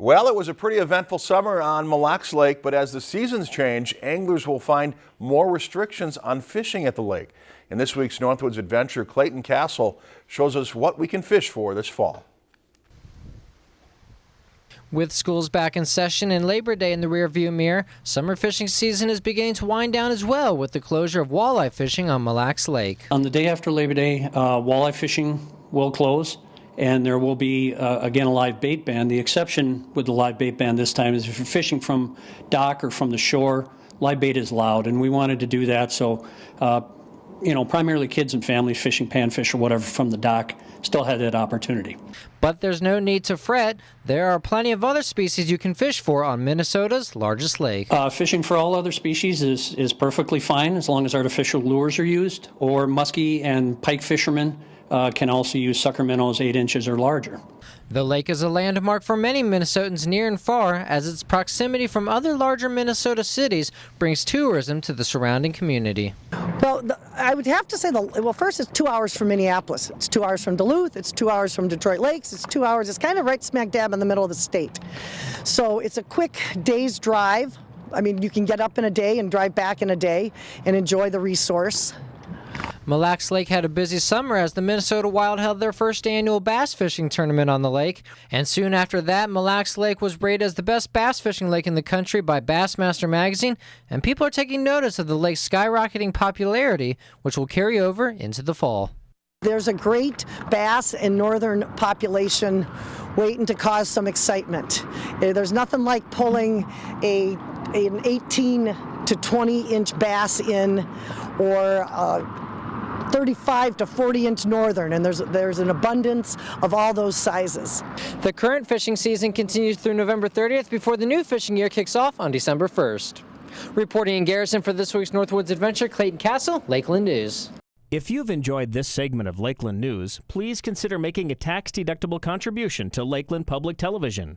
Well, it was a pretty eventful summer on Mille Lacs Lake, but as the seasons change, anglers will find more restrictions on fishing at the lake. In this week's Northwoods Adventure, Clayton Castle shows us what we can fish for this fall. With schools back in session and Labor Day in the rearview mirror, summer fishing season is beginning to wind down as well with the closure of walleye fishing on Mille Lacs Lake. On the day after Labor Day, uh, walleye fishing will close and there will be, uh, again, a live bait ban. The exception with the live bait ban this time is if you're fishing from dock or from the shore, live bait is allowed, and we wanted to do that so, uh, you know, primarily kids and families fishing panfish or whatever from the dock still had that opportunity. But there's no need to fret. There are plenty of other species you can fish for on Minnesota's largest lake. Uh, fishing for all other species is, is perfectly fine as long as artificial lures are used, or muskie and pike fishermen uh, can also use sucker minnows 8 inches or larger. The lake is a landmark for many Minnesotans near and far as its proximity from other larger Minnesota cities brings tourism to the surrounding community. Well, the, I would have to say, the, well, first it's two hours from Minneapolis. It's two hours from Duluth. It's two hours from Detroit Lakes. It's two hours. It's kind of right smack dab in the middle of the state. So it's a quick day's drive. I mean, you can get up in a day and drive back in a day and enjoy the resource. Mille Lacs Lake had a busy summer as the Minnesota Wild held their first annual bass fishing tournament on the lake. And soon after that, Mille Lacs Lake was rated as the best bass fishing lake in the country by Bassmaster magazine. And people are taking notice of the lake's skyrocketing popularity, which will carry over into the fall. There's a great bass and northern population waiting to cause some excitement. Eh, there's nothing like pulling a an 18 to 20 inch bass in or uh, 35 to 40 inch northern and there's there's an abundance of all those sizes. The current fishing season continues through November 30th before the new fishing year kicks off on December 1st. Reporting in Garrison for this week's Northwoods Adventure, Clayton Castle, Lakeland News. If you've enjoyed this segment of Lakeland News, please consider making a tax-deductible contribution to Lakeland Public Television.